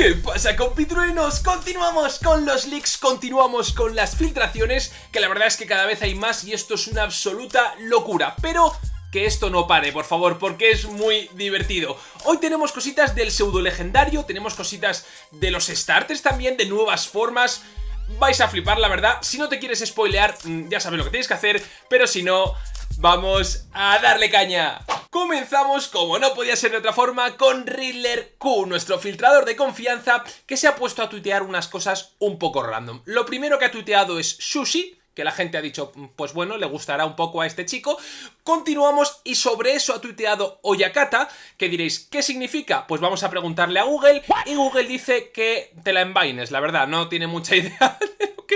¿Qué pasa compitruenos? Continuamos con los leaks, continuamos con las filtraciones, que la verdad es que cada vez hay más y esto es una absoluta locura, pero que esto no pare, por favor, porque es muy divertido. Hoy tenemos cositas del pseudo legendario, tenemos cositas de los starters también, de nuevas formas... Vais a flipar, la verdad. Si no te quieres spoilear, mm, ya sabes lo que tienes que hacer, pero si no, vamos a darle caña. Comenzamos, como no podía ser de otra forma, con Riddler Q, nuestro filtrador de confianza, que se ha puesto a tuitear unas cosas un poco random. Lo primero que ha tuiteado es Sushi, que la gente ha dicho, pues bueno, le gustará un poco a este chico. Continuamos y sobre eso ha tuiteado Oyakata, que diréis, ¿qué significa? Pues vamos a preguntarle a Google y Google dice que te la envaines, la verdad, no tiene mucha idea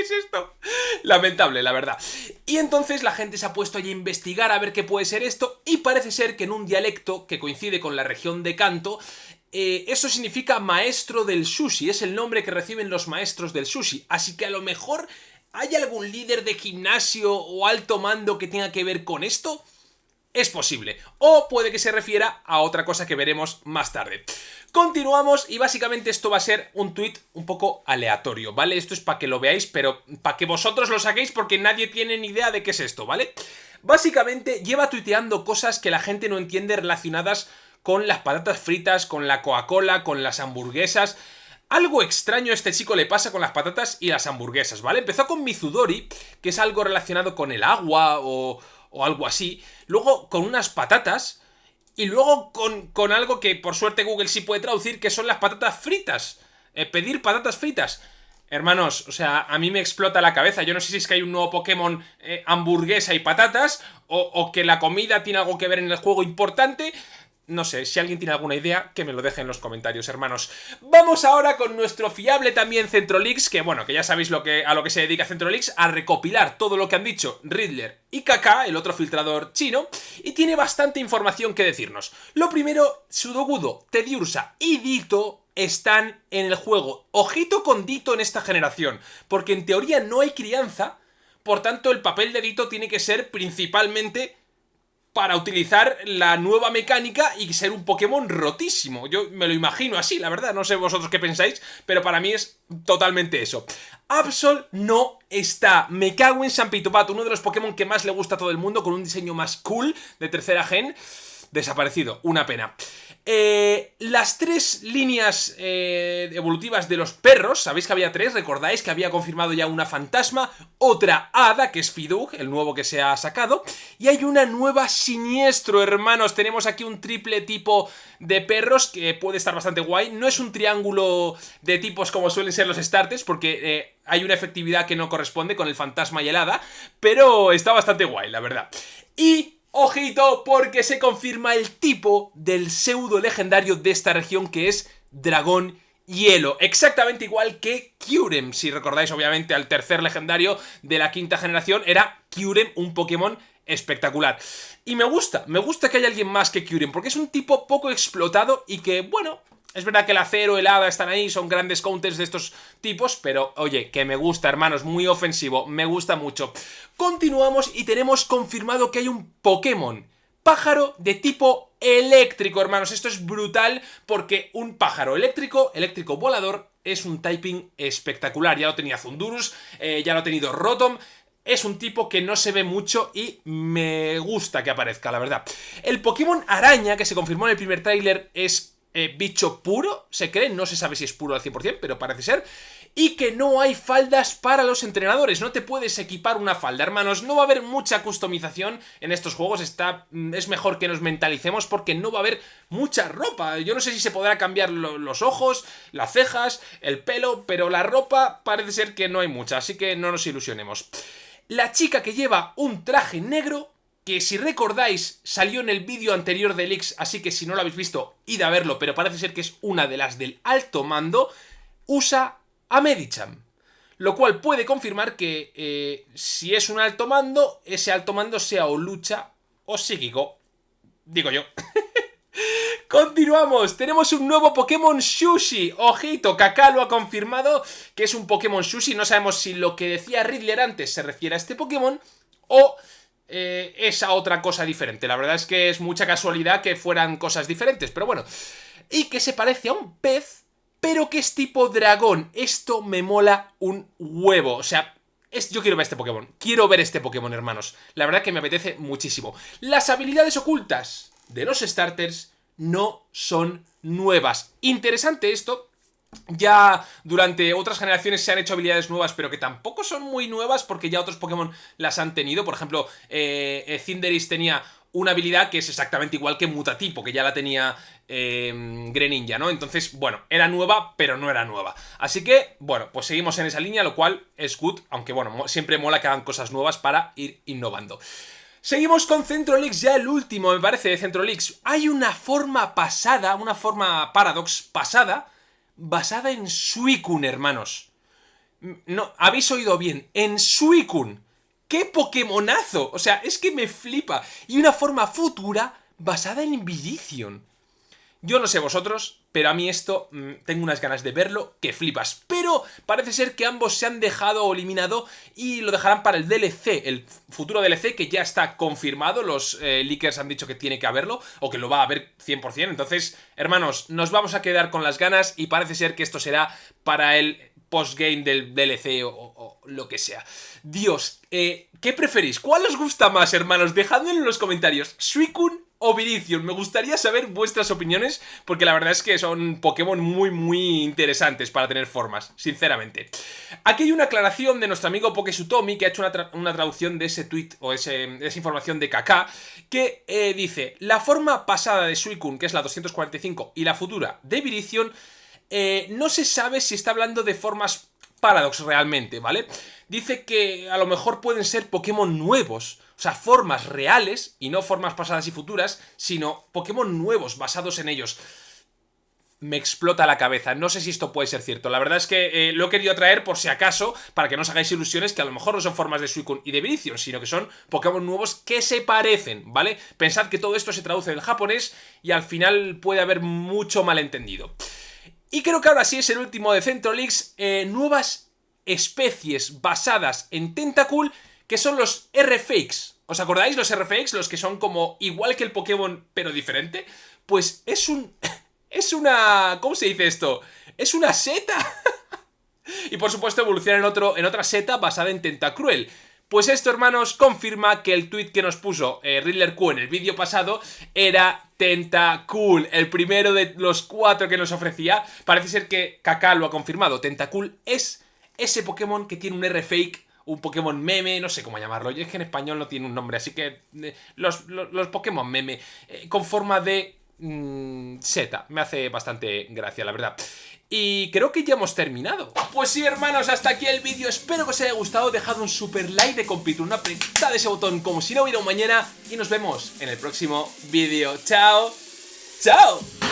es esto. Lamentable, la verdad. Y entonces la gente se ha puesto a investigar a ver qué puede ser esto y parece ser que en un dialecto que coincide con la región de Kanto, eh, eso significa maestro del sushi, es el nombre que reciben los maestros del sushi, así que a lo mejor ¿Hay algún líder de gimnasio o alto mando que tenga que ver con esto? Es posible. O puede que se refiera a otra cosa que veremos más tarde. Continuamos y básicamente esto va a ser un tweet un poco aleatorio, ¿vale? Esto es para que lo veáis, pero para que vosotros lo saquéis porque nadie tiene ni idea de qué es esto, ¿vale? Básicamente lleva tuiteando cosas que la gente no entiende relacionadas con las patatas fritas, con la Coca-Cola, con las hamburguesas... Algo extraño a este chico le pasa con las patatas y las hamburguesas, ¿vale? Empezó con Mizudori, que es algo relacionado con el agua o, algo así. Luego con unas patatas y luego con, con, algo que por suerte Google sí puede traducir, que son las patatas fritas. Eh, pedir patatas fritas. Hermanos, o sea, a mí me explota la cabeza. Yo no sé si es que hay un nuevo Pokémon eh, hamburguesa y patatas o, o que la comida tiene algo que ver en el juego importante. No sé, si alguien tiene alguna idea, que me lo deje en los comentarios, hermanos. Vamos ahora con nuestro fiable también Centrolix, que bueno, que ya sabéis lo que, a lo que se dedica Centrolix, a recopilar todo lo que han dicho Riddler y Kaka, el otro filtrador chino, y tiene bastante información que decirnos. Lo primero, Sudogudo, Tediursa y Dito están en el juego. Ojito con Dito en esta generación, porque en teoría no hay crianza, por tanto el papel de Dito tiene que ser principalmente para utilizar la nueva mecánica y ser un Pokémon rotísimo. Yo me lo imagino así, la verdad, no sé vosotros qué pensáis, pero para mí es totalmente eso. Absol no está. Me cago en San Pitopato, uno de los Pokémon que más le gusta a todo el mundo, con un diseño más cool de tercera gen. Desaparecido, una pena. Eh, las tres líneas eh, evolutivas de los perros, sabéis que había tres, recordáis que había confirmado ya una fantasma, otra hada, que es Fidug, el nuevo que se ha sacado, y hay una nueva siniestro, hermanos, tenemos aquí un triple tipo de perros que puede estar bastante guay, no es un triángulo de tipos como suelen ser los starters, porque eh, hay una efectividad que no corresponde con el fantasma y el hada, pero está bastante guay, la verdad. Y Ojito, porque se confirma el tipo del pseudo legendario de esta región que es Dragón Hielo, exactamente igual que Kyurem, si recordáis obviamente al tercer legendario de la quinta generación, era Kyurem, un Pokémon espectacular. Y me gusta, me gusta que haya alguien más que Kyurem, porque es un tipo poco explotado y que, bueno, es verdad que el acero, el hada están ahí, son grandes counters de estos tipos, pero oye, que me gusta, hermanos, muy ofensivo, me gusta mucho. Continuamos y tenemos confirmado que hay un Pokémon pájaro de tipo eléctrico, hermanos. Esto es brutal porque un pájaro eléctrico, eléctrico volador, es un typing espectacular. Ya lo tenía Zundurus, eh, ya lo ha tenido Rotom, es un tipo que no se ve mucho y me gusta que aparezca, la verdad. El Pokémon Araña, que se confirmó en el primer tráiler, es eh, bicho puro, se cree, no se sabe si es puro al 100%, pero parece ser, y que no hay faldas para los entrenadores, no te puedes equipar una falda, hermanos, no va a haber mucha customización en estos juegos, está, mm, es mejor que nos mentalicemos porque no va a haber mucha ropa, yo no sé si se podrá cambiar los ojos, las cejas, el pelo, pero la ropa parece ser que no hay mucha, así que no nos ilusionemos. La chica que lleva un traje negro que si recordáis salió en el vídeo anterior de X, así que si no lo habéis visto, id a verlo, pero parece ser que es una de las del alto mando, usa a Medicham. Lo cual puede confirmar que eh, si es un alto mando, ese alto mando sea o lucha o psíquico. Digo yo. Continuamos, tenemos un nuevo Pokémon Sushi, ojito, Kaká lo ha confirmado que es un Pokémon Sushi, no sabemos si lo que decía Riddler antes se refiere a este Pokémon o eh, esa otra cosa diferente. La verdad es que es mucha casualidad que fueran cosas diferentes, pero bueno. Y que se parece a un pez, pero que es tipo dragón. Esto me mola un huevo, o sea... Es, yo quiero ver este Pokémon, quiero ver este Pokémon, hermanos. La verdad que me apetece muchísimo. Las habilidades ocultas de los starters no son nuevas. Interesante esto, ya durante otras generaciones se han hecho habilidades nuevas, pero que tampoco son muy nuevas porque ya otros Pokémon las han tenido. Por ejemplo, eh, eh Cinderace tenía una habilidad que es exactamente igual que Mutatipo, que ya la tenía eh, Greninja, ¿no? Entonces, bueno, era nueva, pero no era nueva. Así que, bueno, pues seguimos en esa línea, lo cual es good, aunque bueno, siempre mola que hagan cosas nuevas para ir innovando. Seguimos con Centrolix, ya el último, me parece, de Centrolix. Hay una forma pasada, una forma Paradox pasada, basada en Suicune, hermanos. No, habéis oído bien, en Suicune. ¡Qué Pokémonazo! O sea, es que me flipa. Y una forma futura basada en Virizion. Yo no sé vosotros, pero a mí esto mm, tengo unas ganas de verlo que flipas. Pero parece ser que ambos se han dejado o eliminado y lo dejarán para el DLC, el futuro DLC que ya está confirmado. Los eh, leakers han dicho que tiene que haberlo o que lo va a haber 100%. Entonces, hermanos, nos vamos a quedar con las ganas y parece ser que esto será para el postgame del DLC o, lo que sea. Dios, eh, ¿qué preferís? ¿Cuál os gusta más, hermanos? Dejadmelo en los comentarios. Suicune o. Me gustaría saber vuestras opiniones porque la verdad es que son Pokémon muy muy interesantes para tener formas, sinceramente. Aquí hay una aclaración de nuestro amigo Pokesutomi que ha hecho una, traducción de ese tweet o esa información de Kaká que eh, dice la forma pasada de Suicune, que es la 245, y la futura de Virizion, eh, no se sabe si está hablando de formas Paradox realmente, ¿vale? Dice que a lo mejor pueden ser Pokémon nuevos, o sea, formas reales, y no formas pasadas y futuras, sino Pokémon nuevos, basados en ellos. Me explota la cabeza, no sé si esto puede ser cierto. La verdad es que eh, lo he querido traer por si acaso, para que no os hagáis ilusiones, que a lo mejor no son formas de Suicune y de Virizion, sino que son Pokémon nuevos que se parecen, ¿vale? Pensad que todo esto se traduce del japonés y al final puede haber mucho malentendido. Y creo que ahora sí es el último de Centrolix, eh, nuevas especies basadas en Tentacool que son los R-Fakes. ¿Os acordáis los R-Fakes? Los que son como igual que el Pokémon, pero diferente. Pues es un... es una... ¿Cómo se dice esto? Es una seta. y por supuesto evoluciona en, otro, en otra seta basada en Tentacruel. Pues esto, hermanos, confirma que el tweet que nos puso eh, Riddler Q en el vídeo pasado era Tentacool, el primero de los cuatro que nos ofrecía. Parece ser que Kaká lo ha confirmado. Tentacool es ese Pokémon que tiene un R-Fake un Pokémon meme, no sé cómo llamarlo. Yo es que en español no tiene un nombre, así que eh, los, los, Pokémon meme eh, con forma de mm, seta. Me hace bastante gracia, la verdad. Y creo que ya hemos terminado. Pues sí, hermanos, hasta aquí el vídeo. Espero que os haya gustado. Dejad un super like de compito, una apretada de ese botón como si no hubiera un mañana. Y nos vemos en el próximo vídeo. ¡Chao! ¡Chao!